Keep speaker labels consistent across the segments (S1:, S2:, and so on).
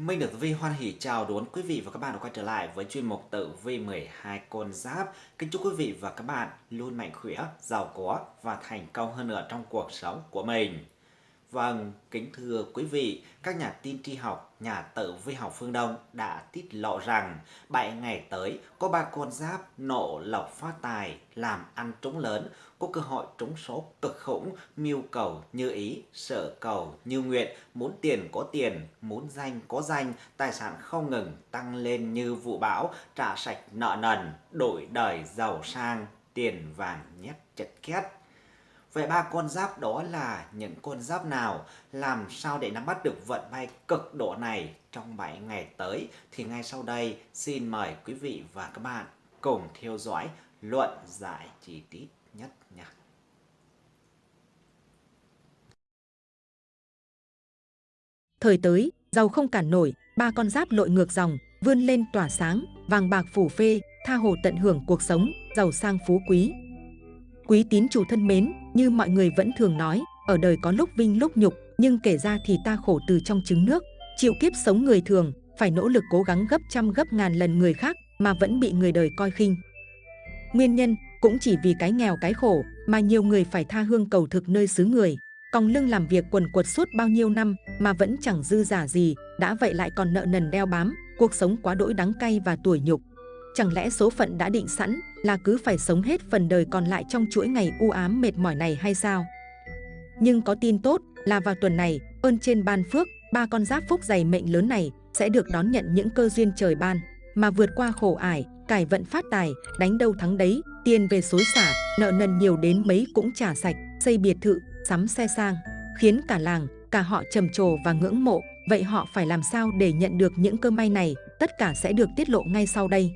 S1: Minh được Vi hoan hỷ chào đón quý vị và các bạn đã quay trở lại với chuyên mục tử vi 12 con giáp. Kính chúc quý vị và các bạn luôn mạnh khỏe, giàu có và thành công hơn nữa trong cuộc sống của mình. Vâng, kính thưa quý vị, các nhà tin tri học, nhà tử vi học phương Đông đã tiết lộ rằng 7 ngày tới có ba con giáp nộ lộc phát tài, làm ăn trúng lớn, có cơ hội trúng số cực khủng, mưu cầu như ý, sở cầu như nguyện, muốn tiền có tiền, muốn danh có danh, tài sản không ngừng tăng lên như vụ bão, trả sạch nợ nần, đổi đời giàu sang, tiền vàng nhét chật két. Vậy ba con giáp đó là những con giáp nào? Làm sao để nắm bắt được vận may cực độ này trong 7 ngày tới? Thì ngay sau đây xin mời quý vị và các bạn cùng theo dõi luận giải chi tiết nhất nha.
S2: Thời tới, giàu không cản nổi, ba con giáp lội ngược dòng, vươn lên tỏa sáng, vàng bạc phủ phê, tha hồ tận hưởng cuộc sống, giàu sang phú quý, Quý tín chủ thân mến, như mọi người vẫn thường nói, ở đời có lúc vinh lúc nhục, nhưng kể ra thì ta khổ từ trong trứng nước, chịu kiếp sống người thường, phải nỗ lực cố gắng gấp trăm gấp ngàn lần người khác mà vẫn bị người đời coi khinh. Nguyên nhân cũng chỉ vì cái nghèo cái khổ mà nhiều người phải tha hương cầu thực nơi xứ người, còng lưng làm việc quần quật suốt bao nhiêu năm mà vẫn chẳng dư giả gì, đã vậy lại còn nợ nần đeo bám, cuộc sống quá đỗi đắng cay và tuổi nhục. Chẳng lẽ số phận đã định sẵn là cứ phải sống hết phần đời còn lại trong chuỗi ngày u ám mệt mỏi này hay sao? Nhưng có tin tốt là vào tuần này, ơn trên ban phước, ba con giáp phúc dày mệnh lớn này sẽ được đón nhận những cơ duyên trời ban, mà vượt qua khổ ải, cải vận phát tài, đánh đâu thắng đấy, tiền về xối xả, nợ nần nhiều đến mấy cũng trả sạch, xây biệt thự, sắm xe sang, khiến cả làng, cả họ trầm trồ và ngưỡng mộ. Vậy họ phải làm sao để nhận được những cơ may này? Tất cả sẽ được tiết lộ ngay sau đây.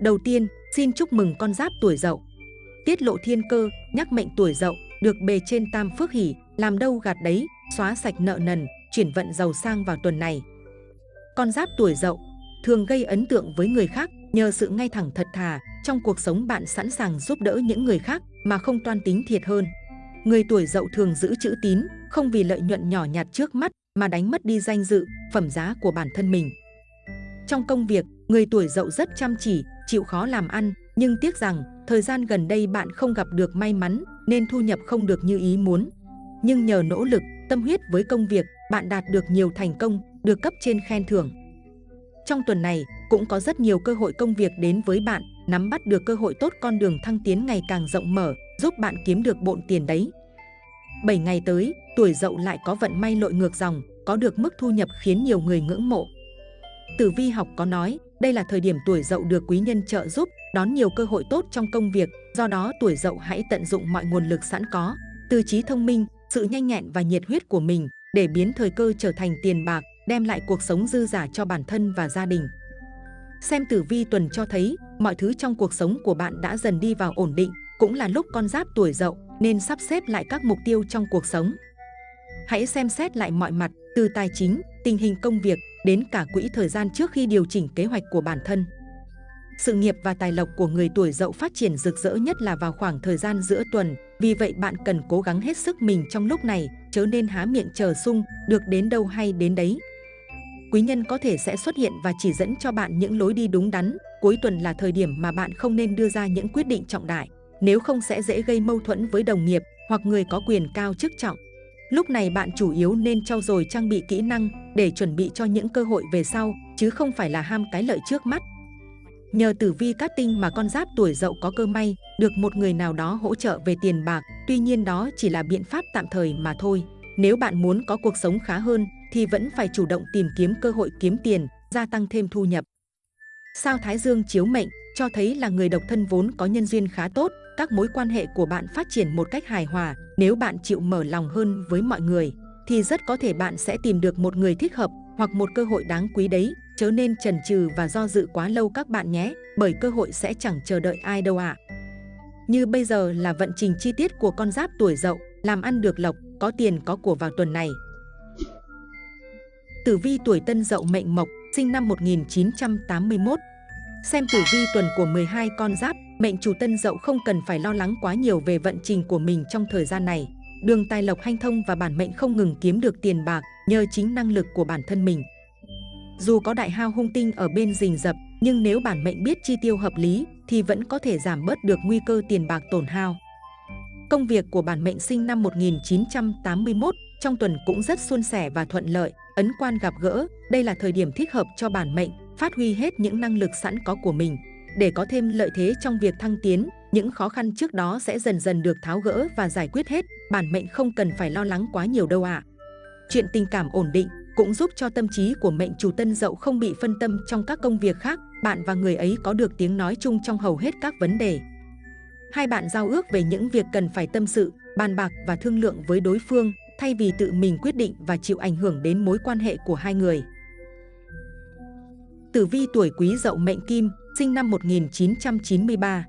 S2: Đầu tiên, xin chúc mừng con giáp tuổi dậu. Tiết lộ thiên cơ, nhắc mệnh tuổi dậu, được bề trên tam phước hỷ, làm đâu gạt đấy, xóa sạch nợ nần, chuyển vận giàu sang vào tuần này. Con giáp tuổi dậu thường gây ấn tượng với người khác nhờ sự ngay thẳng thật thà, trong cuộc sống bạn sẵn sàng giúp đỡ những người khác mà không toan tính thiệt hơn. Người tuổi dậu thường giữ chữ tín, không vì lợi nhuận nhỏ nhặt trước mắt mà đánh mất đi danh dự, phẩm giá của bản thân mình. Trong công việc, người tuổi dậu rất chăm chỉ, chịu khó làm ăn, nhưng tiếc rằng thời gian gần đây bạn không gặp được may mắn nên thu nhập không được như ý muốn. Nhưng nhờ nỗ lực, tâm huyết với công việc, bạn đạt được nhiều thành công, được cấp trên khen thưởng. Trong tuần này, cũng có rất nhiều cơ hội công việc đến với bạn, nắm bắt được cơ hội tốt con đường thăng tiến ngày càng rộng mở, giúp bạn kiếm được bộn tiền đấy. 7 ngày tới, tuổi dậu lại có vận may lội ngược dòng, có được mức thu nhập khiến nhiều người ngưỡng mộ. Tử vi học có nói, đây là thời điểm tuổi dậu được quý nhân trợ giúp, đón nhiều cơ hội tốt trong công việc, do đó tuổi dậu hãy tận dụng mọi nguồn lực sẵn có, tư trí thông minh, sự nhanh nhẹn và nhiệt huyết của mình để biến thời cơ trở thành tiền bạc, đem lại cuộc sống dư giả cho bản thân và gia đình. Xem tử vi tuần cho thấy, mọi thứ trong cuộc sống của bạn đã dần đi vào ổn định, cũng là lúc con giáp tuổi dậu nên sắp xếp lại các mục tiêu trong cuộc sống. Hãy xem xét lại mọi mặt, từ tài chính, tình hình công việc đến cả quỹ thời gian trước khi điều chỉnh kế hoạch của bản thân. Sự nghiệp và tài lộc của người tuổi dậu phát triển rực rỡ nhất là vào khoảng thời gian giữa tuần, vì vậy bạn cần cố gắng hết sức mình trong lúc này, chớ nên há miệng chờ sung, được đến đâu hay đến đấy. Quý nhân có thể sẽ xuất hiện và chỉ dẫn cho bạn những lối đi đúng đắn, cuối tuần là thời điểm mà bạn không nên đưa ra những quyết định trọng đại, nếu không sẽ dễ gây mâu thuẫn với đồng nghiệp hoặc người có quyền cao chức trọng. Lúc này bạn chủ yếu nên trau dồi trang bị kỹ năng để chuẩn bị cho những cơ hội về sau, chứ không phải là ham cái lợi trước mắt. Nhờ tử vi cát tinh mà con giáp tuổi dậu có cơ may, được một người nào đó hỗ trợ về tiền bạc, tuy nhiên đó chỉ là biện pháp tạm thời mà thôi. Nếu bạn muốn có cuộc sống khá hơn, thì vẫn phải chủ động tìm kiếm cơ hội kiếm tiền, gia tăng thêm thu nhập. Sao Thái Dương chiếu mệnh cho thấy là người độc thân vốn có nhân duyên khá tốt, các mối quan hệ của bạn phát triển một cách hài hòa. Nếu bạn chịu mở lòng hơn với mọi người, thì rất có thể bạn sẽ tìm được một người thích hợp hoặc một cơ hội đáng quý đấy. Chớ nên chần chừ và do dự quá lâu các bạn nhé, bởi cơ hội sẽ chẳng chờ đợi ai đâu ạ. À. Như bây giờ là vận trình chi tiết của con giáp tuổi dậu, làm ăn được lộc, có tiền có của vào tuần này. Tử vi tuổi tân dậu mệnh mộc, sinh năm 1981, Xem tử vi tuần của 12 con giáp, mệnh chủ tân dậu không cần phải lo lắng quá nhiều về vận trình của mình trong thời gian này. đường tài lộc hanh thông và bản mệnh không ngừng kiếm được tiền bạc nhờ chính năng lực của bản thân mình. Dù có đại hao hung tinh ở bên rình rập, nhưng nếu bản mệnh biết chi tiêu hợp lý thì vẫn có thể giảm bớt được nguy cơ tiền bạc tổn hao. Công việc của bản mệnh sinh năm 1981 trong tuần cũng rất suôn sẻ và thuận lợi, ấn quan gặp gỡ, đây là thời điểm thích hợp cho bản mệnh phát huy hết những năng lực sẵn có của mình. Để có thêm lợi thế trong việc thăng tiến, những khó khăn trước đó sẽ dần dần được tháo gỡ và giải quyết hết, bản mệnh không cần phải lo lắng quá nhiều đâu ạ. À. Chuyện tình cảm ổn định cũng giúp cho tâm trí của mệnh chủ tân dậu không bị phân tâm trong các công việc khác, bạn và người ấy có được tiếng nói chung trong hầu hết các vấn đề. Hai bạn giao ước về những việc cần phải tâm sự, bàn bạc và thương lượng với đối phương, thay vì tự mình quyết định và chịu ảnh hưởng đến mối quan hệ của hai người. Tử vi tuổi quý dậu mệnh kim, sinh năm 1993.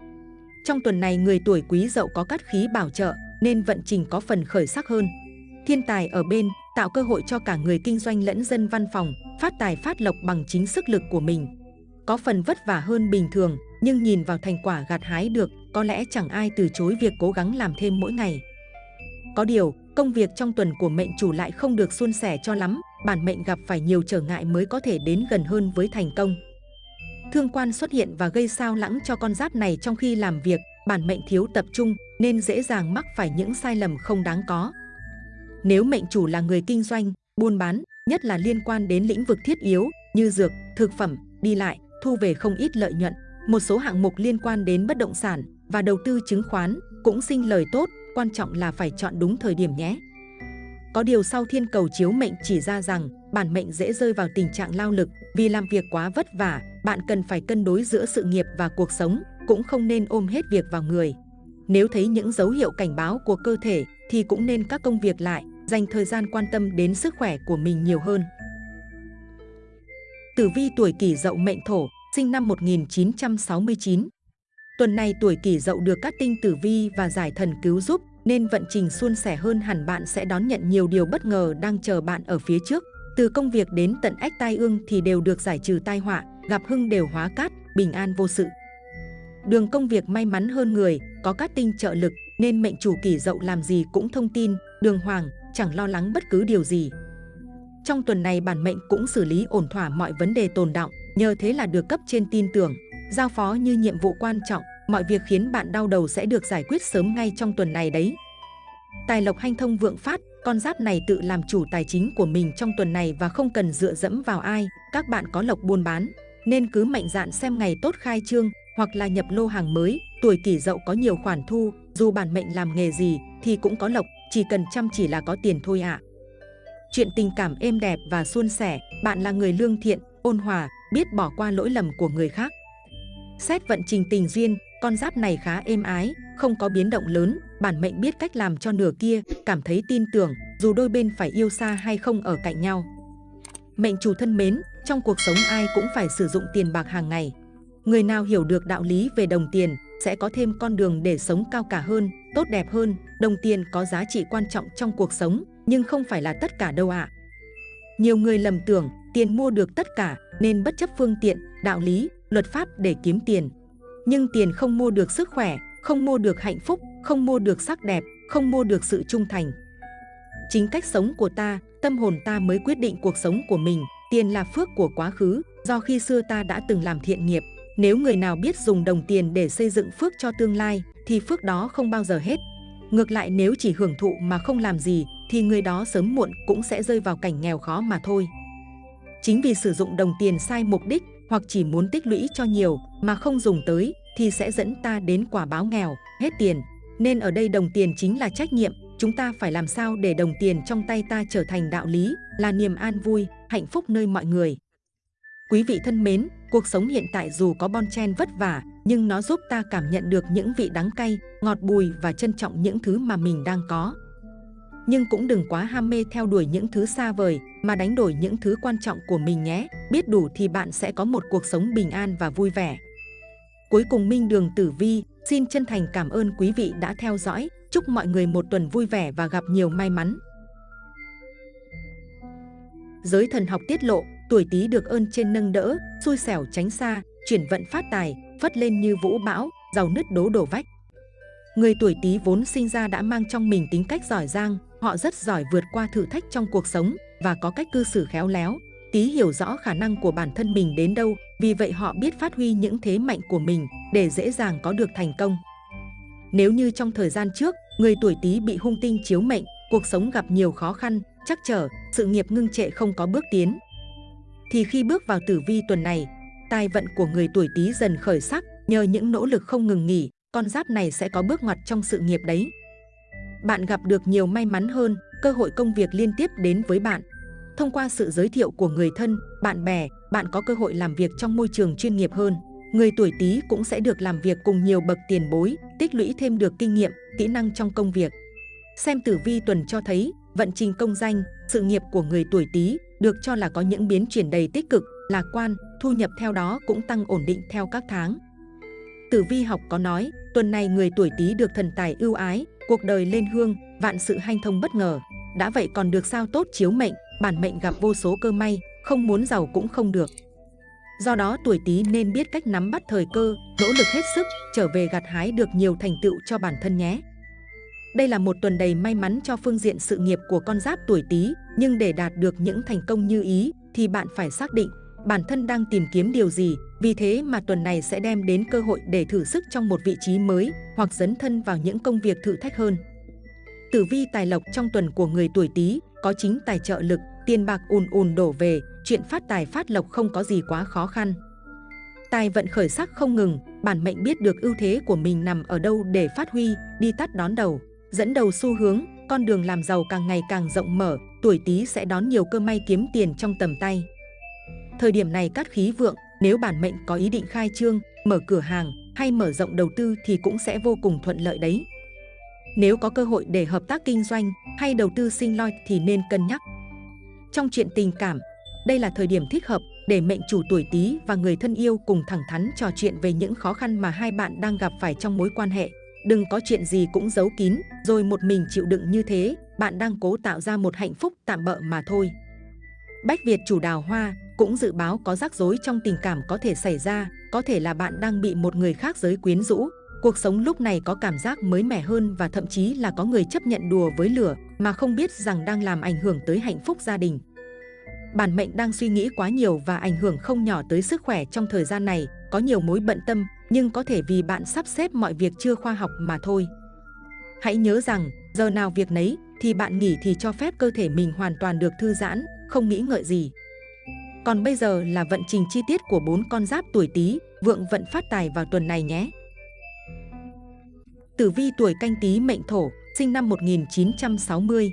S2: Trong tuần này người tuổi quý dậu có cát khí bảo trợ nên vận trình có phần khởi sắc hơn. Thiên tài ở bên tạo cơ hội cho cả người kinh doanh lẫn dân văn phòng phát tài phát lộc bằng chính sức lực của mình. Có phần vất vả hơn bình thường nhưng nhìn vào thành quả gặt hái được có lẽ chẳng ai từ chối việc cố gắng làm thêm mỗi ngày. Có điều, công việc trong tuần của mệnh chủ lại không được suôn sẻ cho lắm, bản mệnh gặp phải nhiều trở ngại mới có thể đến gần hơn với thành công. Thương quan xuất hiện và gây sao lãng cho con giáp này trong khi làm việc, bản mệnh thiếu tập trung nên dễ dàng mắc phải những sai lầm không đáng có. Nếu mệnh chủ là người kinh doanh, buôn bán, nhất là liên quan đến lĩnh vực thiết yếu như dược, thực phẩm, đi lại, thu về không ít lợi nhuận. Một số hạng mục liên quan đến bất động sản và đầu tư chứng khoán cũng sinh lời tốt, quan trọng là phải chọn đúng thời điểm nhé. Có điều sau thiên cầu chiếu mệnh chỉ ra rằng bản mệnh dễ rơi vào tình trạng lao lực vì làm việc quá vất vả, bạn cần phải cân đối giữa sự nghiệp và cuộc sống, cũng không nên ôm hết việc vào người. Nếu thấy những dấu hiệu cảnh báo của cơ thể thì cũng nên các công việc lại, dành thời gian quan tâm đến sức khỏe của mình nhiều hơn. Tử vi tuổi kỷ dậu mệnh thổ, sinh năm 1969. Tuần này tuổi kỷ dậu được các tinh tử vi và giải thần cứu giúp nên vận trình suôn sẻ hơn hẳn bạn sẽ đón nhận nhiều điều bất ngờ đang chờ bạn ở phía trước. Từ công việc đến tận ách tai ương thì đều được giải trừ tai họa, gặp hưng đều hóa cát, bình an vô sự. Đường công việc may mắn hơn người, có cát tinh trợ lực nên mệnh chủ kỷ dậu làm gì cũng thông tin, đường hoàng, chẳng lo lắng bất cứ điều gì. Trong tuần này bản mệnh cũng xử lý ổn thỏa mọi vấn đề tồn động, nhờ thế là được cấp trên tin tưởng, giao phó như nhiệm vụ quan trọng, mọi việc khiến bạn đau đầu sẽ được giải quyết sớm ngay trong tuần này đấy. Tài lộc hanh thông vượng phát, con giáp này tự làm chủ tài chính của mình trong tuần này và không cần dựa dẫm vào ai, các bạn có lộc buôn bán, nên cứ mạnh dạn xem ngày tốt khai trương hoặc là nhập lô hàng mới, tuổi kỷ dậu có nhiều khoản thu, dù bản mệnh làm nghề gì thì cũng có lộc, chỉ cần chăm chỉ là có tiền thôi ạ. À. Chuyện tình cảm êm đẹp và suôn sẻ, bạn là người lương thiện, ôn hòa, biết bỏ qua lỗi lầm của người khác. Xét vận trình tình duyên, con giáp này khá êm ái, không có biến động lớn, bản mệnh biết cách làm cho nửa kia cảm thấy tin tưởng, dù đôi bên phải yêu xa hay không ở cạnh nhau. Mệnh chủ thân mến, trong cuộc sống ai cũng phải sử dụng tiền bạc hàng ngày. Người nào hiểu được đạo lý về đồng tiền sẽ có thêm con đường để sống cao cả hơn, tốt đẹp hơn. Đồng tiền có giá trị quan trọng trong cuộc sống, nhưng không phải là tất cả đâu ạ. À. Nhiều người lầm tưởng tiền mua được tất cả nên bất chấp phương tiện, đạo lý, luật pháp để kiếm tiền. Nhưng tiền không mua được sức khỏe, không mua được hạnh phúc, không mua được sắc đẹp, không mua được sự trung thành. Chính cách sống của ta, tâm hồn ta mới quyết định cuộc sống của mình. Tiền là phước của quá khứ, do khi xưa ta đã từng làm thiện nghiệp. Nếu người nào biết dùng đồng tiền để xây dựng phước cho tương lai, thì phước đó không bao giờ hết. Ngược lại nếu chỉ hưởng thụ mà không làm gì, thì người đó sớm muộn cũng sẽ rơi vào cảnh nghèo khó mà thôi. Chính vì sử dụng đồng tiền sai mục đích hoặc chỉ muốn tích lũy cho nhiều mà không dùng tới thì sẽ dẫn ta đến quả báo nghèo, hết tiền. Nên ở đây đồng tiền chính là trách nhiệm, chúng ta phải làm sao để đồng tiền trong tay ta trở thành đạo lý, là niềm an vui, hạnh phúc nơi mọi người. Quý vị thân mến, cuộc sống hiện tại dù có bon chen vất vả, nhưng nó giúp ta cảm nhận được những vị đắng cay, ngọt bùi và trân trọng những thứ mà mình đang có nhưng cũng đừng quá ham mê theo đuổi những thứ xa vời mà đánh đổi những thứ quan trọng của mình nhé. Biết đủ thì bạn sẽ có một cuộc sống bình an và vui vẻ. Cuối cùng Minh Đường Tử Vi xin chân thành cảm ơn quý vị đã theo dõi. Chúc mọi người một tuần vui vẻ và gặp nhiều may mắn. Giới thần học tiết lộ, tuổi Tý được ơn trên nâng đỡ, xui xẻo tránh xa, chuyển vận phát tài, phất lên như vũ bão, giàu nứt đố đổ vách. người tuổi Tý vốn sinh ra đã mang trong mình tính cách giỏi giang, họ rất giỏi vượt qua thử thách trong cuộc sống và có cách cư xử khéo léo. Tý hiểu rõ khả năng của bản thân mình đến đâu, vì vậy họ biết phát huy những thế mạnh của mình để dễ dàng có được thành công. Nếu như trong thời gian trước, người tuổi Tý bị hung tinh chiếu mệnh, cuộc sống gặp nhiều khó khăn, chắc trở, sự nghiệp ngưng trệ không có bước tiến, thì khi bước vào tử vi tuần này, tài vận của người tuổi Tý dần khởi sắc, nhờ những nỗ lực không ngừng nghỉ, con giáp này sẽ có bước ngoặt trong sự nghiệp đấy. Bạn gặp được nhiều may mắn hơn, cơ hội công việc liên tiếp đến với bạn. Thông qua sự giới thiệu của người thân, bạn bè, bạn có cơ hội làm việc trong môi trường chuyên nghiệp hơn. Người tuổi Tý cũng sẽ được làm việc cùng nhiều bậc tiền bối, tích lũy thêm được kinh nghiệm, kỹ năng trong công việc. Xem tử vi tuần cho thấy, vận trình công danh, sự nghiệp của người tuổi Tý được cho là có những biến chuyển đầy tích cực, lạc quan, thu nhập theo đó cũng tăng ổn định theo các tháng. Tử vi học có nói, tuần này người tuổi Tý được thần tài ưu ái, cuộc đời lên hương, vạn sự hanh thông bất ngờ. Đã vậy còn được sao tốt chiếu mệnh, bản mệnh gặp vô số cơ may, không muốn giàu cũng không được. Do đó tuổi Tý nên biết cách nắm bắt thời cơ, nỗ lực hết sức, trở về gặt hái được nhiều thành tựu cho bản thân nhé. Đây là một tuần đầy may mắn cho phương diện sự nghiệp của con giáp tuổi Tý, nhưng để đạt được những thành công như ý thì bạn phải xác định bản thân đang tìm kiếm điều gì. Vì thế mà tuần này sẽ đem đến cơ hội để thử sức trong một vị trí mới hoặc dấn thân vào những công việc thử thách hơn. Tử vi tài lộc trong tuần của người tuổi Tý có chính tài trợ lực, tiền bạc ùn ùn đổ về, chuyện phát tài phát lộc không có gì quá khó khăn. Tài vận khởi sắc không ngừng, bản mệnh biết được ưu thế của mình nằm ở đâu để phát huy, đi tắt đón đầu dẫn đầu xu hướng, con đường làm giàu càng ngày càng rộng mở, tuổi Tý sẽ đón nhiều cơ may kiếm tiền trong tầm tay. Thời điểm này cát khí vượng, nếu bản mệnh có ý định khai trương, mở cửa hàng hay mở rộng đầu tư thì cũng sẽ vô cùng thuận lợi đấy. Nếu có cơ hội để hợp tác kinh doanh hay đầu tư sinh loi thì nên cân nhắc. Trong chuyện tình cảm, đây là thời điểm thích hợp để mệnh chủ tuổi Tý và người thân yêu cùng thẳng thắn trò chuyện về những khó khăn mà hai bạn đang gặp phải trong mối quan hệ. Đừng có chuyện gì cũng giấu kín, rồi một mình chịu đựng như thế, bạn đang cố tạo ra một hạnh phúc tạm bợ mà thôi. Bách Việt chủ đào hoa cũng dự báo có rắc rối trong tình cảm có thể xảy ra, có thể là bạn đang bị một người khác giới quyến rũ. Cuộc sống lúc này có cảm giác mới mẻ hơn và thậm chí là có người chấp nhận đùa với lửa mà không biết rằng đang làm ảnh hưởng tới hạnh phúc gia đình. Bản mệnh đang suy nghĩ quá nhiều và ảnh hưởng không nhỏ tới sức khỏe trong thời gian này, có nhiều mối bận tâm, nhưng có thể vì bạn sắp xếp mọi việc chưa khoa học mà thôi. Hãy nhớ rằng, giờ nào việc nấy thì bạn nghỉ thì cho phép cơ thể mình hoàn toàn được thư giãn, không nghĩ ngợi gì. Còn bây giờ là vận trình chi tiết của bốn con giáp tuổi Tý, vượng vận phát tài vào tuần này nhé. Tử vi tuổi canh Tý mệnh Thổ, sinh năm 1960.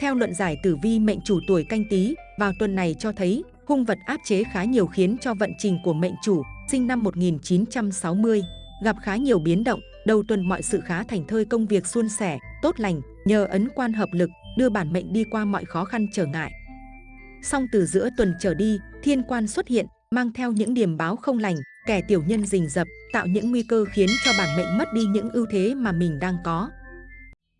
S2: Theo luận giải tử vi mệnh chủ tuổi canh Tý, vào tuần này cho thấy hung vật áp chế khá nhiều khiến cho vận trình của mệnh chủ sinh năm 1960, gặp khá nhiều biến động, đầu tuần mọi sự khá thành thơi công việc suôn sẻ, tốt lành, nhờ ấn quan hợp lực, đưa bản mệnh đi qua mọi khó khăn trở ngại. Song từ giữa tuần trở đi, thiên quan xuất hiện, mang theo những điểm báo không lành, kẻ tiểu nhân rình rập, tạo những nguy cơ khiến cho bản mệnh mất đi những ưu thế mà mình đang có.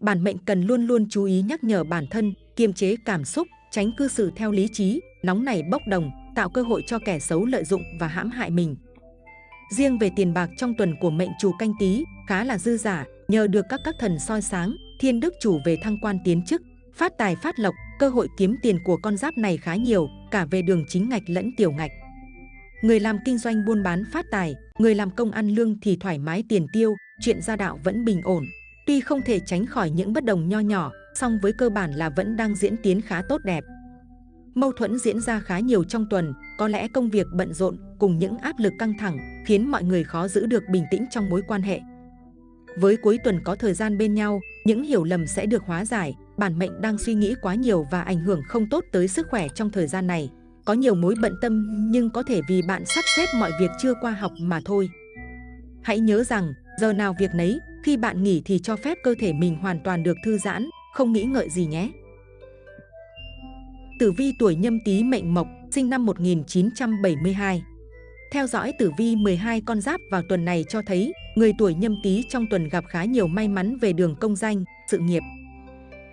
S2: Bản mệnh cần luôn luôn chú ý nhắc nhở bản thân, kiềm chế cảm xúc, tránh cư xử theo lý trí, nóng nảy bốc đồng, tạo cơ hội cho kẻ xấu lợi dụng và hãm hại mình. Riêng về tiền bạc trong tuần của mệnh chủ canh tí khá là dư giả, nhờ được các các thần soi sáng, thiên đức chủ về thăng quan tiến chức, phát tài phát lộc, cơ hội kiếm tiền của con giáp này khá nhiều, cả về đường chính ngạch lẫn tiểu ngạch. Người làm kinh doanh buôn bán phát tài, người làm công ăn lương thì thoải mái tiền tiêu, chuyện gia đạo vẫn bình ổn. Tuy không thể tránh khỏi những bất đồng nho nhỏ, song với cơ bản là vẫn đang diễn tiến khá tốt đẹp. Mâu thuẫn diễn ra khá nhiều trong tuần, có lẽ công việc bận rộn cùng những áp lực căng thẳng khiến mọi người khó giữ được bình tĩnh trong mối quan hệ. Với cuối tuần có thời gian bên nhau, những hiểu lầm sẽ được hóa giải, bản mệnh đang suy nghĩ quá nhiều và ảnh hưởng không tốt tới sức khỏe trong thời gian này. Có nhiều mối bận tâm nhưng có thể vì bạn sắp xếp mọi việc chưa qua học mà thôi. Hãy nhớ rằng, giờ nào việc nấy, khi bạn nghỉ thì cho phép cơ thể mình hoàn toàn được thư giãn, không nghĩ ngợi gì nhé. Tử vi tuổi nhâm tý mệnh mộc, sinh năm 1972. Theo dõi tử vi 12 con giáp vào tuần này cho thấy, người tuổi nhâm tý trong tuần gặp khá nhiều may mắn về đường công danh, sự nghiệp.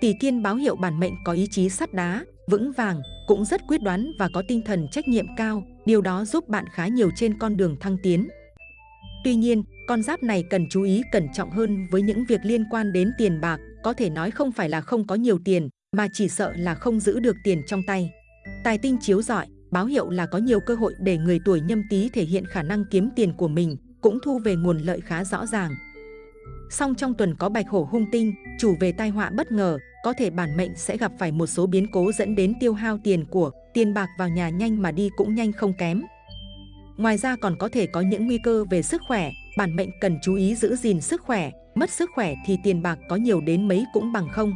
S2: Tỷ kiên báo hiệu bản mệnh có ý chí sắt đá, vững vàng, cũng rất quyết đoán và có tinh thần trách nhiệm cao, điều đó giúp bạn khá nhiều trên con đường thăng tiến. Tuy nhiên, con giáp này cần chú ý cẩn trọng hơn với những việc liên quan đến tiền bạc, có thể nói không phải là không có nhiều tiền, mà chỉ sợ là không giữ được tiền trong tay. Tài tinh chiếu giỏi, báo hiệu là có nhiều cơ hội để người tuổi nhâm tý thể hiện khả năng kiếm tiền của mình, cũng thu về nguồn lợi khá rõ ràng. Song trong tuần có bạch hổ hung tinh, chủ về tai họa bất ngờ, có thể bản mệnh sẽ gặp phải một số biến cố dẫn đến tiêu hao tiền của, tiền bạc vào nhà nhanh mà đi cũng nhanh không kém. Ngoài ra còn có thể có những nguy cơ về sức khỏe, bản mệnh cần chú ý giữ gìn sức khỏe, mất sức khỏe thì tiền bạc có nhiều đến mấy cũng bằng không.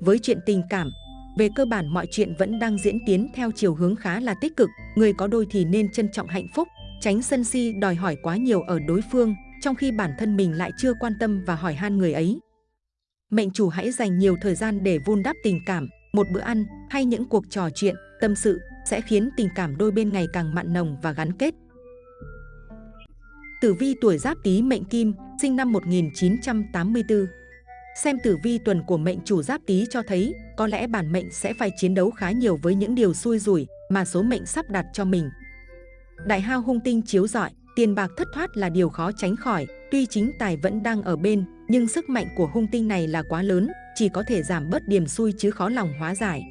S2: Với chuyện tình cảm, về cơ bản mọi chuyện vẫn đang diễn tiến theo chiều hướng khá là tích cực, người có đôi thì nên trân trọng hạnh phúc, tránh sân si đòi hỏi quá nhiều ở đối phương, trong khi bản thân mình lại chưa quan tâm và hỏi han người ấy. Mệnh chủ hãy dành nhiều thời gian để vun đắp tình cảm, một bữa ăn hay những cuộc trò chuyện, tâm sự sẽ khiến tình cảm đôi bên ngày càng mặn nồng và gắn kết. Tử vi tuổi Giáp Tý mệnh Kim, sinh năm 1984. Xem tử vi tuần của mệnh chủ Giáp Tý cho thấy, có lẽ bản mệnh sẽ phải chiến đấu khá nhiều với những điều xui rủi mà số mệnh sắp đặt cho mình. Đại hao hung tinh chiếu rọi, tiền bạc thất thoát là điều khó tránh khỏi, tuy chính tài vẫn đang ở bên, nhưng sức mạnh của hung tinh này là quá lớn, chỉ có thể giảm bớt điểm xui chứ khó lòng hóa giải.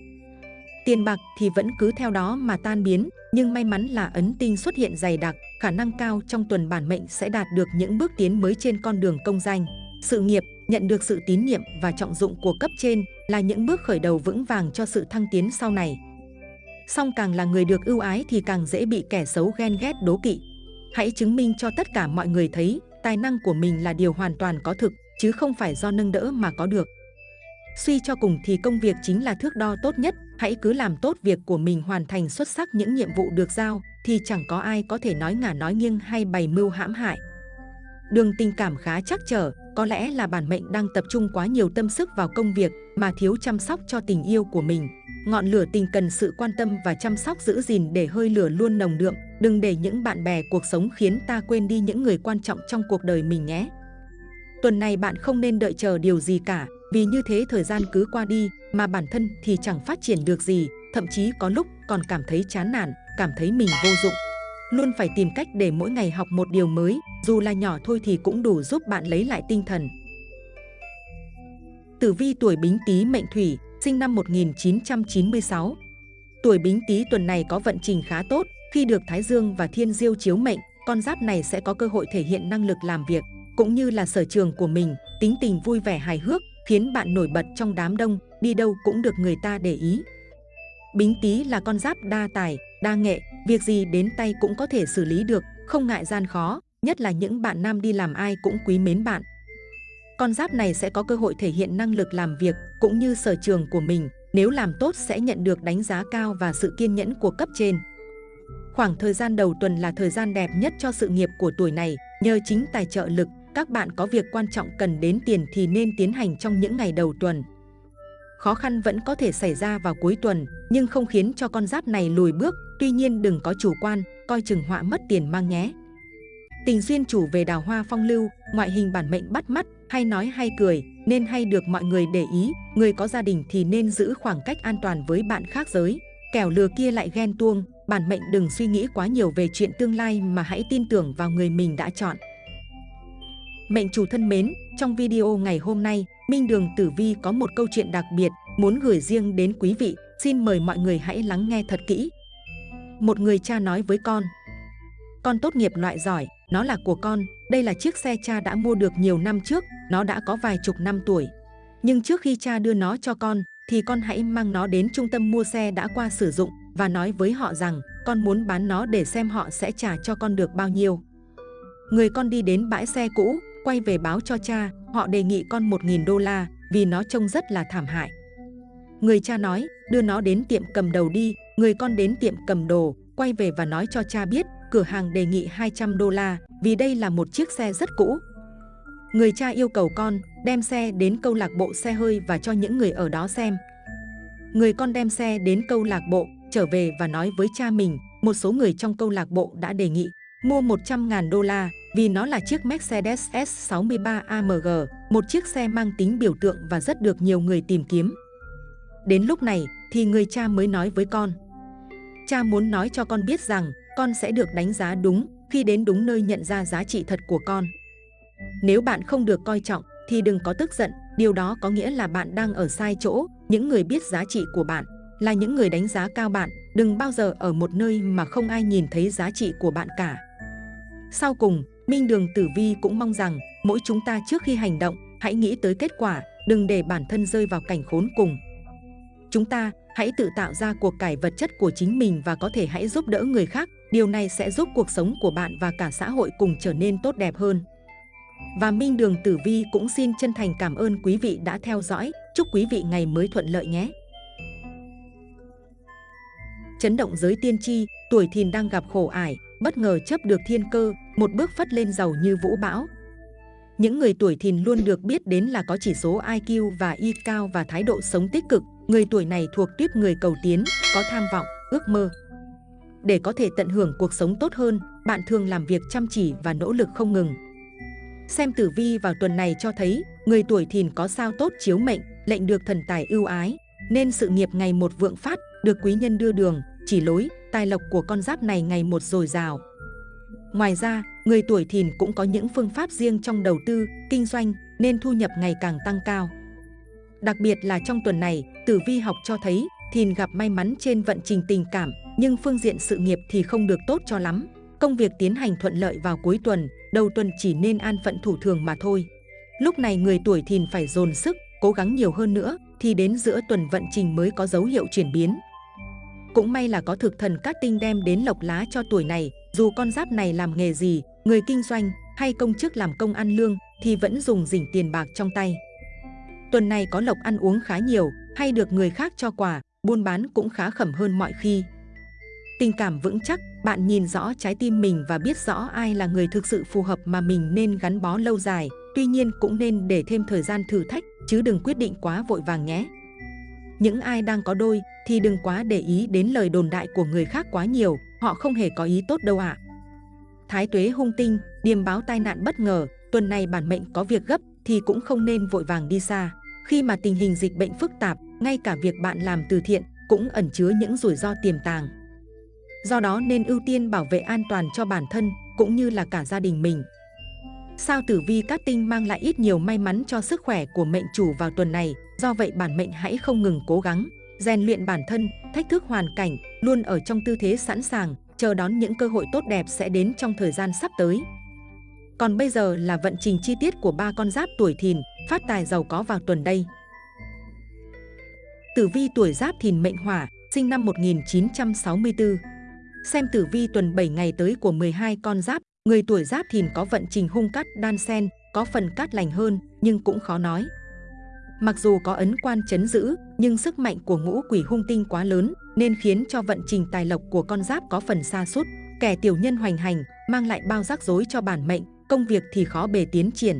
S2: Tiền bạc thì vẫn cứ theo đó mà tan biến, nhưng may mắn là ấn tinh xuất hiện dày đặc, khả năng cao trong tuần bản mệnh sẽ đạt được những bước tiến mới trên con đường công danh. Sự nghiệp, nhận được sự tín nhiệm và trọng dụng của cấp trên là những bước khởi đầu vững vàng cho sự thăng tiến sau này. Song càng là người được ưu ái thì càng dễ bị kẻ xấu ghen ghét đố kỵ. Hãy chứng minh cho tất cả mọi người thấy tài năng của mình là điều hoàn toàn có thực, chứ không phải do nâng đỡ mà có được. Suy cho cùng thì công việc chính là thước đo tốt nhất, hãy cứ làm tốt việc của mình hoàn thành xuất sắc những nhiệm vụ được giao, thì chẳng có ai có thể nói ngả nói nghiêng hay bày mưu hãm hại. Đường tình cảm khá chắc trở, có lẽ là bản mệnh đang tập trung quá nhiều tâm sức vào công việc mà thiếu chăm sóc cho tình yêu của mình. Ngọn lửa tình cần sự quan tâm và chăm sóc giữ gìn để hơi lửa luôn nồng đượm, đừng để những bạn bè cuộc sống khiến ta quên đi những người quan trọng trong cuộc đời mình nhé. Tuần này bạn không nên đợi chờ điều gì cả, vì như thế thời gian cứ qua đi mà bản thân thì chẳng phát triển được gì, thậm chí có lúc còn cảm thấy chán nản, cảm thấy mình vô dụng. Luôn phải tìm cách để mỗi ngày học một điều mới, dù là nhỏ thôi thì cũng đủ giúp bạn lấy lại tinh thần. Tử vi tuổi Bính Tý mệnh Thủy, sinh năm 1996. Tuổi Bính Tý tuần này có vận trình khá tốt, khi được Thái Dương và Thiên Diêu chiếu mệnh, con giáp này sẽ có cơ hội thể hiện năng lực làm việc, cũng như là sở trường của mình, tính tình vui vẻ hài hước, khiến bạn nổi bật trong đám đông, đi đâu cũng được người ta để ý. Bính Tý là con giáp đa tài, đa nghệ, việc gì đến tay cũng có thể xử lý được, không ngại gian khó, nhất là những bạn nam đi làm ai cũng quý mến bạn. Con giáp này sẽ có cơ hội thể hiện năng lực làm việc cũng như sở trường của mình, nếu làm tốt sẽ nhận được đánh giá cao và sự kiên nhẫn của cấp trên. Khoảng thời gian đầu tuần là thời gian đẹp nhất cho sự nghiệp của tuổi này, nhờ chính tài trợ lực, các bạn có việc quan trọng cần đến tiền thì nên tiến hành trong những ngày đầu tuần. Khó khăn vẫn có thể xảy ra vào cuối tuần, nhưng không khiến cho con giáp này lùi bước, tuy nhiên đừng có chủ quan, coi chừng họa mất tiền mang nhé. Tình duyên chủ về đào hoa phong lưu, ngoại hình bản mệnh bắt mắt, hay nói hay cười, nên hay được mọi người để ý, người có gia đình thì nên giữ khoảng cách an toàn với bạn khác giới. Kẻo lừa kia lại ghen tuông, bản mệnh đừng suy nghĩ quá nhiều về chuyện tương lai mà hãy tin tưởng vào người mình đã chọn. Mệnh chủ thân mến, trong video ngày hôm nay, Minh Đường Tử Vi có một câu chuyện đặc biệt muốn gửi riêng đến quý vị, xin mời mọi người hãy lắng nghe thật kỹ. Một người cha nói với con, con tốt nghiệp loại giỏi, nó là của con, đây là chiếc xe cha đã mua được nhiều năm trước, nó đã có vài chục năm tuổi. Nhưng trước khi cha đưa nó cho con, thì con hãy mang nó đến trung tâm mua xe đã qua sử dụng và nói với họ rằng con muốn bán nó để xem họ sẽ trả cho con được bao nhiêu. Người con đi đến bãi xe cũ, quay về báo cho cha, họ đề nghị con 1.000 đô la vì nó trông rất là thảm hại. Người cha nói, đưa nó đến tiệm cầm đầu đi, người con đến tiệm cầm đồ, quay về và nói cho cha biết, cửa hàng đề nghị 200 đô la vì đây là một chiếc xe rất cũ. Người cha yêu cầu con đem xe đến câu lạc bộ xe hơi và cho những người ở đó xem. Người con đem xe đến câu lạc bộ, trở về và nói với cha mình, một số người trong câu lạc bộ đã đề nghị mua 100.000 đô la vì nó là chiếc Mercedes S63 AMG, một chiếc xe mang tính biểu tượng và rất được nhiều người tìm kiếm. Đến lúc này thì người cha mới nói với con. Cha muốn nói cho con biết rằng con sẽ được đánh giá đúng khi đến đúng nơi nhận ra giá trị thật của con. Nếu bạn không được coi trọng thì đừng có tức giận, điều đó có nghĩa là bạn đang ở sai chỗ. Những người biết giá trị của bạn là những người đánh giá cao bạn, đừng bao giờ ở một nơi mà không ai nhìn thấy giá trị của bạn cả. Sau cùng, Minh Đường Tử Vi cũng mong rằng mỗi chúng ta trước khi hành động, hãy nghĩ tới kết quả, đừng để bản thân rơi vào cảnh khốn cùng. Chúng ta hãy tự tạo ra cuộc cải vật chất của chính mình và có thể hãy giúp đỡ người khác. Điều này sẽ giúp cuộc sống của bạn và cả xã hội cùng trở nên tốt đẹp hơn. Và Minh Đường Tử Vi cũng xin chân thành cảm ơn quý vị đã theo dõi. Chúc quý vị ngày mới thuận lợi nhé. Chấn động giới tiên tri, tuổi thìn đang gặp khổ ải, bất ngờ chấp được thiên cơ, một bước phất lên giàu như vũ bão. Những người tuổi thìn luôn được biết đến là có chỉ số IQ và Y cao và thái độ sống tích cực. Người tuổi này thuộc tuyếp người cầu tiến, có tham vọng, ước mơ. Để có thể tận hưởng cuộc sống tốt hơn, bạn thường làm việc chăm chỉ và nỗ lực không ngừng. Xem tử vi vào tuần này cho thấy, người tuổi thìn có sao tốt chiếu mệnh, lệnh được thần tài ưu ái, nên sự nghiệp ngày một vượng phát, được quý nhân đưa đường, chỉ lối, tài lộc của con giáp này ngày một dồi dào. Ngoài ra, người tuổi thìn cũng có những phương pháp riêng trong đầu tư, kinh doanh nên thu nhập ngày càng tăng cao. Đặc biệt là trong tuần này, tử vi học cho thấy thìn gặp may mắn trên vận trình tình cảm, nhưng phương diện sự nghiệp thì không được tốt cho lắm. Công việc tiến hành thuận lợi vào cuối tuần, đầu tuần chỉ nên an phận thủ thường mà thôi. Lúc này người tuổi thìn phải dồn sức, cố gắng nhiều hơn nữa, thì đến giữa tuần vận trình mới có dấu hiệu chuyển biến. Cũng may là có thực thần cát tinh đem đến lộc lá cho tuổi này, dù con giáp này làm nghề gì, người kinh doanh hay công chức làm công ăn lương thì vẫn dùng rỉnh tiền bạc trong tay. Tuần này có lộc ăn uống khá nhiều, hay được người khác cho quà, buôn bán cũng khá khẩm hơn mọi khi. Tình cảm vững chắc, bạn nhìn rõ trái tim mình và biết rõ ai là người thực sự phù hợp mà mình nên gắn bó lâu dài. Tuy nhiên cũng nên để thêm thời gian thử thách, chứ đừng quyết định quá vội vàng nhé. Những ai đang có đôi thì đừng quá để ý đến lời đồn đại của người khác quá nhiều, họ không hề có ý tốt đâu ạ. À. Thái tuế hung tinh, điềm báo tai nạn bất ngờ, tuần này bản mệnh có việc gấp thì cũng không nên vội vàng đi xa. Khi mà tình hình dịch bệnh phức tạp, ngay cả việc bạn làm từ thiện cũng ẩn chứa những rủi ro tiềm tàng. Do đó nên ưu tiên bảo vệ an toàn cho bản thân cũng như là cả gia đình mình. Sao tử vi cát tinh mang lại ít nhiều may mắn cho sức khỏe của mệnh chủ vào tuần này, do vậy bản mệnh hãy không ngừng cố gắng, rèn luyện bản thân, thách thức hoàn cảnh, luôn ở trong tư thế sẵn sàng, chờ đón những cơ hội tốt đẹp sẽ đến trong thời gian sắp tới. Còn bây giờ là vận trình chi tiết của ba con giáp tuổi thìn, phát tài giàu có vào tuần đây. Tử vi tuổi giáp thìn mệnh hỏa, sinh năm 1964. Xem tử vi tuần 7 ngày tới của 12 con giáp, người tuổi giáp thìn có vận trình hung cát đan sen, có phần cát lành hơn nhưng cũng khó nói. Mặc dù có ấn quan chấn giữ, nhưng sức mạnh của ngũ quỷ hung tinh quá lớn nên khiến cho vận trình tài lộc của con giáp có phần xa sút Kẻ tiểu nhân hoành hành, mang lại bao rắc rối cho bản mệnh, công việc thì khó bề tiến triển.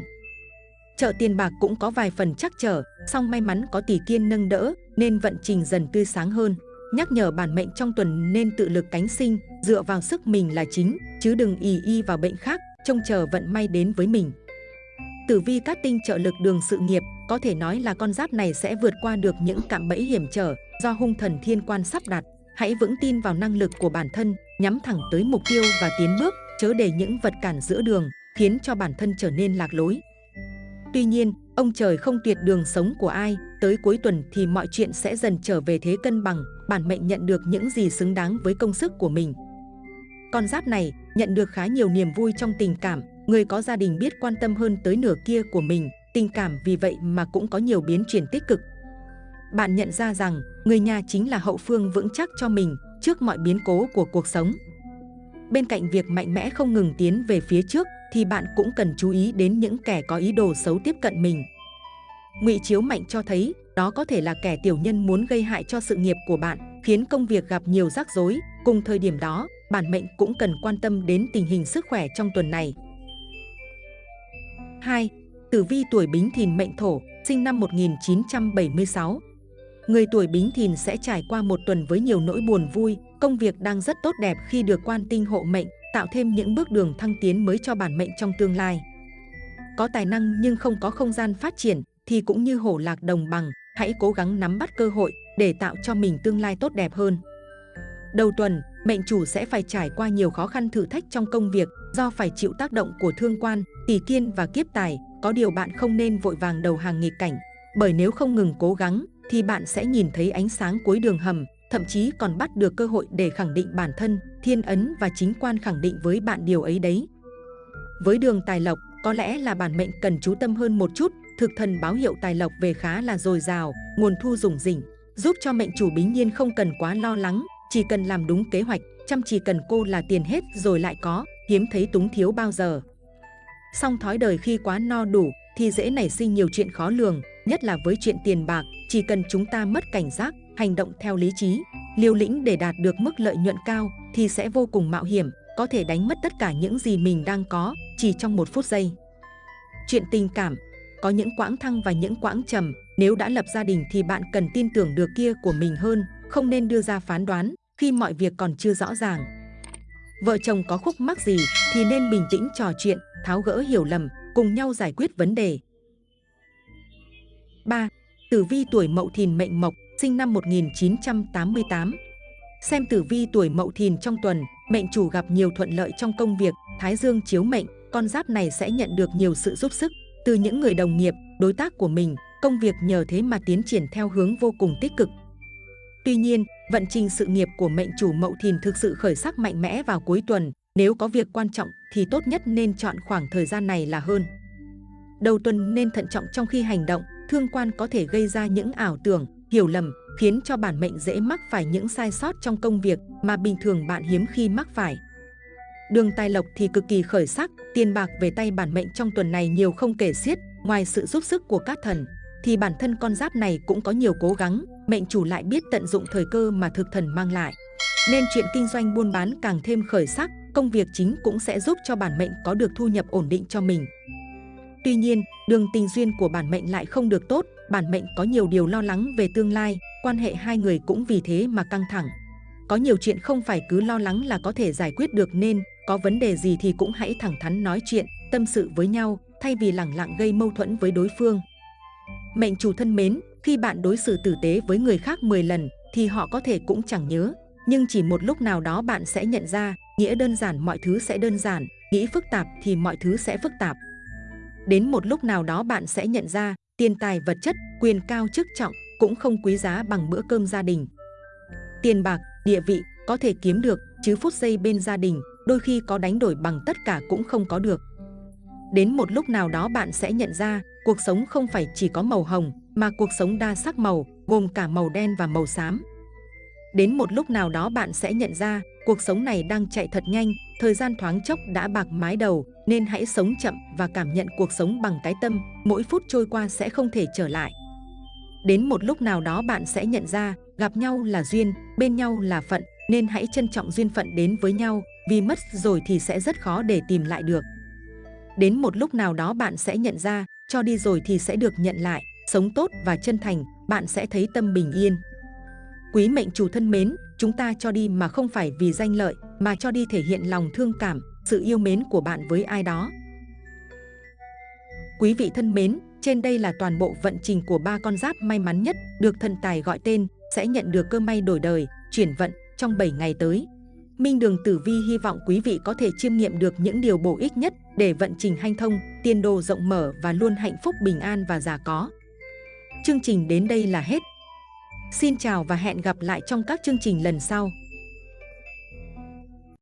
S2: Chợ tiền bạc cũng có vài phần chắc trở, song may mắn có tỷ kiên nâng đỡ nên vận trình dần tươi sáng hơn. Nhắc nhở bản mệnh trong tuần nên tự lực cánh sinh, dựa vào sức mình là chính, chứ đừng ì y vào bệnh khác, trông chờ vận may đến với mình. Tử vi cát tinh trợ lực đường sự nghiệp, có thể nói là con giáp này sẽ vượt qua được những cạm bẫy hiểm trở do hung thần thiên quan sắp đặt. Hãy vững tin vào năng lực của bản thân, nhắm thẳng tới mục tiêu và tiến bước, chớ để những vật cản giữa đường, khiến cho bản thân trở nên lạc lối. Tuy nhiên, ông trời không tuyệt đường sống của ai, tới cuối tuần thì mọi chuyện sẽ dần trở về thế cân bằng, bản mệnh nhận được những gì xứng đáng với công sức của mình. Con giáp này nhận được khá nhiều niềm vui trong tình cảm, người có gia đình biết quan tâm hơn tới nửa kia của mình, tình cảm vì vậy mà cũng có nhiều biến chuyển tích cực. Bạn nhận ra rằng người nhà chính là hậu phương vững chắc cho mình trước mọi biến cố của cuộc sống. Bên cạnh việc mạnh mẽ không ngừng tiến về phía trước thì bạn cũng cần chú ý đến những kẻ có ý đồ xấu tiếp cận mình. Ngụy chiếu mạnh cho thấy đó có thể là kẻ tiểu nhân muốn gây hại cho sự nghiệp của bạn, khiến công việc gặp nhiều rắc rối. Cùng thời điểm đó, bản mệnh cũng cần quan tâm đến tình hình sức khỏe trong tuần này. 2. Tử vi tuổi Bính Thìn mệnh Thổ, sinh năm 1976. Người tuổi Bính Thìn sẽ trải qua một tuần với nhiều nỗi buồn vui, công việc đang rất tốt đẹp khi được quan tinh hộ mệnh, tạo thêm những bước đường thăng tiến mới cho bản mệnh trong tương lai. Có tài năng nhưng không có không gian phát triển thì cũng như hổ lạc đồng bằng, hãy cố gắng nắm bắt cơ hội để tạo cho mình tương lai tốt đẹp hơn. Đầu tuần, mệnh chủ sẽ phải trải qua nhiều khó khăn thử thách trong công việc do phải chịu tác động của thương quan, tỷ kiên và kiếp tài. Có điều bạn không nên vội vàng đầu hàng nghịch cảnh, bởi nếu không ngừng cố gắng thì bạn sẽ nhìn thấy ánh sáng cuối đường hầm, thậm chí còn bắt được cơ hội để khẳng định bản thân, thiên ấn và chính quan khẳng định với bạn điều ấy đấy. Với đường tài lộc, có lẽ là bản mệnh cần chú tâm hơn một chút, thực thần báo hiệu tài lộc về khá là dồi dào, nguồn thu rủng rỉnh, giúp cho mệnh chủ bính nhiên không cần quá lo lắng, chỉ cần làm đúng kế hoạch, chăm chỉ cần cô là tiền hết rồi lại có, hiếm thấy túng thiếu bao giờ. Song thói đời khi quá no đủ thì dễ nảy sinh nhiều chuyện khó lường, nhất là với chuyện tiền bạc, chỉ cần chúng ta mất cảnh giác, hành động theo lý trí, liều lĩnh để đạt được mức lợi nhuận cao thì sẽ vô cùng mạo hiểm, có thể đánh mất tất cả những gì mình đang có chỉ trong một phút giây. Chuyện tình cảm, có những quãng thăng và những quãng trầm, nếu đã lập gia đình thì bạn cần tin tưởng được kia của mình hơn, không nên đưa ra phán đoán khi mọi việc còn chưa rõ ràng. Vợ chồng có khúc mắc gì thì nên bình tĩnh trò chuyện, tháo gỡ hiểu lầm, cùng nhau giải quyết vấn đề. 3. Tử vi tuổi Mậu Thìn mệnh Mộc, sinh năm 1988. Xem tử vi tuổi Mậu Thìn trong tuần, mệnh chủ gặp nhiều thuận lợi trong công việc, Thái Dương chiếu mệnh, con giáp này sẽ nhận được nhiều sự giúp sức từ những người đồng nghiệp, đối tác của mình, công việc nhờ thế mà tiến triển theo hướng vô cùng tích cực. Tuy nhiên, vận trình sự nghiệp của mệnh chủ Mậu Thìn thực sự khởi sắc mạnh mẽ vào cuối tuần, nếu có việc quan trọng thì tốt nhất nên chọn khoảng thời gian này là hơn. Đầu tuần nên thận trọng trong khi hành động, thương quan có thể gây ra những ảo tưởng, hiểu lầm, khiến cho bản mệnh dễ mắc phải những sai sót trong công việc mà bình thường bạn hiếm khi mắc phải. Đường tài lộc thì cực kỳ khởi sắc, tiền bạc về tay bản mệnh trong tuần này nhiều không kể xiết, ngoài sự giúp sức của các thần, thì bản thân con giáp này cũng có nhiều cố gắng, mệnh chủ lại biết tận dụng thời cơ mà thực thần mang lại. Nên chuyện kinh doanh buôn bán càng thêm khởi sắc, công việc chính cũng sẽ giúp cho bản mệnh có được thu nhập ổn định cho mình. Tuy nhiên, đường tình duyên của bản mệnh lại không được tốt, bản mệnh có nhiều điều lo lắng về tương lai, quan hệ hai người cũng vì thế mà căng thẳng. Có nhiều chuyện không phải cứ lo lắng là có thể giải quyết được nên có vấn đề gì thì cũng hãy thẳng thắn nói chuyện, tâm sự với nhau, thay vì lẳng lặng gây mâu thuẫn với đối phương. Mệnh chủ thân mến, khi bạn đối xử tử tế với người khác 10 lần thì họ có thể cũng chẳng nhớ. Nhưng chỉ một lúc nào đó bạn sẽ nhận ra, nghĩa đơn giản mọi thứ sẽ đơn giản, nghĩ phức tạp thì mọi thứ sẽ phức tạp. Đến một lúc nào đó bạn sẽ nhận ra, tiền tài vật chất, quyền cao chức trọng cũng không quý giá bằng bữa cơm gia đình. Tiền bạc, địa vị có thể kiếm được, chứ phút giây bên gia đình đôi khi có đánh đổi bằng tất cả cũng không có được. Đến một lúc nào đó bạn sẽ nhận ra, cuộc sống không phải chỉ có màu hồng, mà cuộc sống đa sắc màu, gồm cả màu đen và màu xám. Đến một lúc nào đó bạn sẽ nhận ra, cuộc sống này đang chạy thật nhanh, thời gian thoáng chốc đã bạc mái đầu, nên hãy sống chậm và cảm nhận cuộc sống bằng cái tâm, mỗi phút trôi qua sẽ không thể trở lại. Đến một lúc nào đó bạn sẽ nhận ra, gặp nhau là duyên, bên nhau là phận, nên hãy trân trọng duyên phận đến với nhau, vì mất rồi thì sẽ rất khó để tìm lại được. Đến một lúc nào đó bạn sẽ nhận ra, cho đi rồi thì sẽ được nhận lại, sống tốt và chân thành, bạn sẽ thấy tâm bình yên. Quý mệnh chủ thân mến, chúng ta cho đi mà không phải vì danh lợi, mà cho đi thể hiện lòng thương cảm, sự yêu mến của bạn với ai đó. Quý vị thân mến, trên đây là toàn bộ vận trình của ba con giáp may mắn nhất được thần tài gọi tên, sẽ nhận được cơ may đổi đời, chuyển vận trong 7 ngày tới. Minh Đường Tử Vi hy vọng quý vị có thể chiêm nghiệm được những điều bổ ích nhất để vận trình hanh thông, tiền đồ rộng mở và luôn hạnh phúc bình an và già có. Chương trình đến đây là hết. Xin chào và hẹn gặp lại trong các chương trình lần sau.